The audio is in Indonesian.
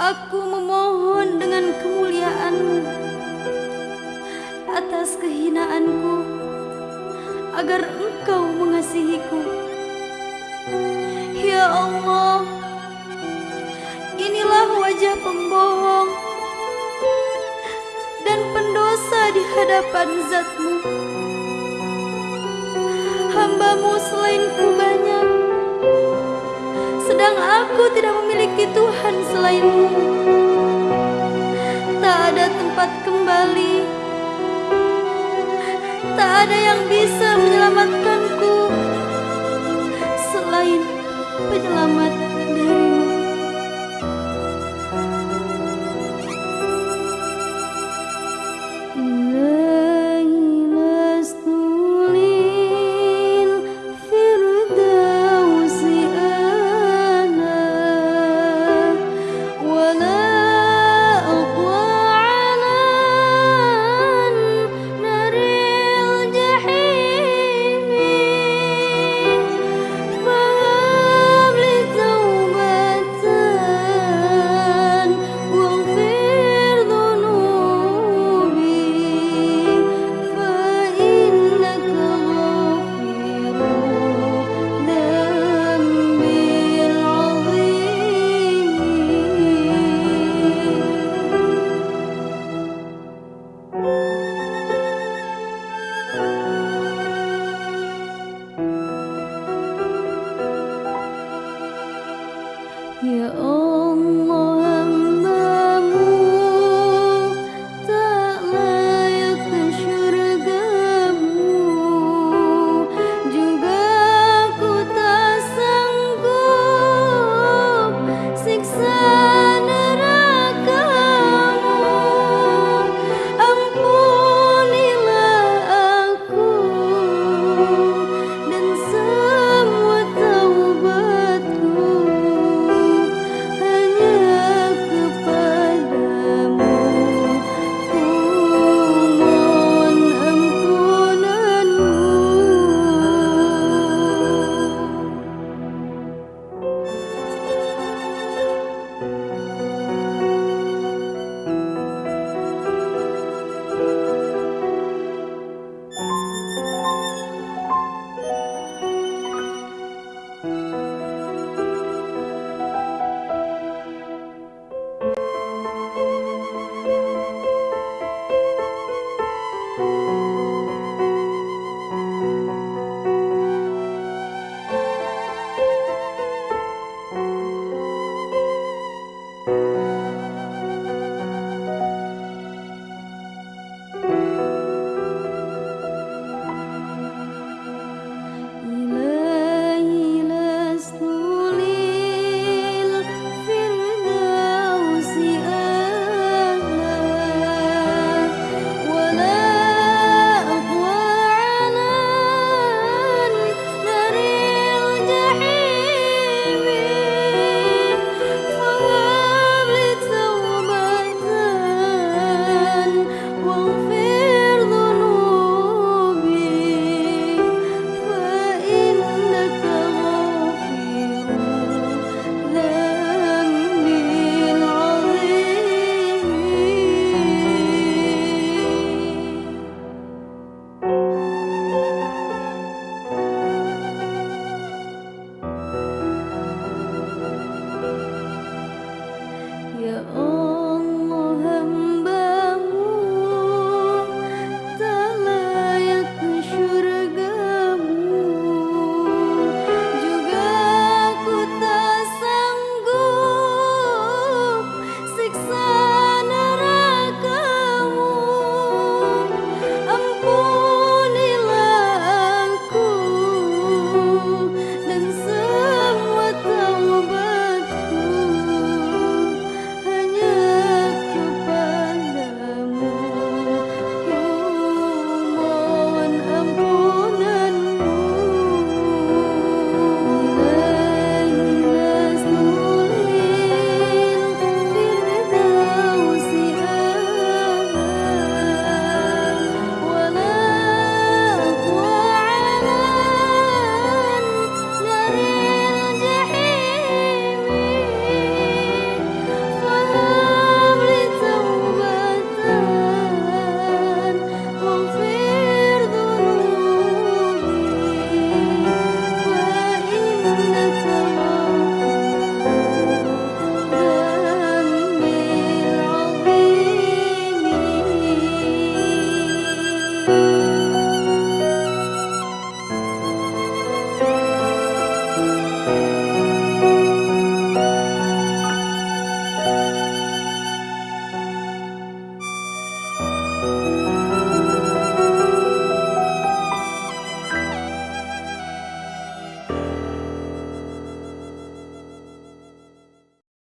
Aku memohon dengan kemuliaanmu atas kehinaanku agar engkau mengasihiku. Ya Allah, inilah wajah pembohong dan pendosa di hadapan zatmu. Hambamu selainku banyak, sedang aku tidak memiliki Tuhan selainmu. Tak ada tempat kembali, tak ada yang bisa menyelamatkanku selain penyelamat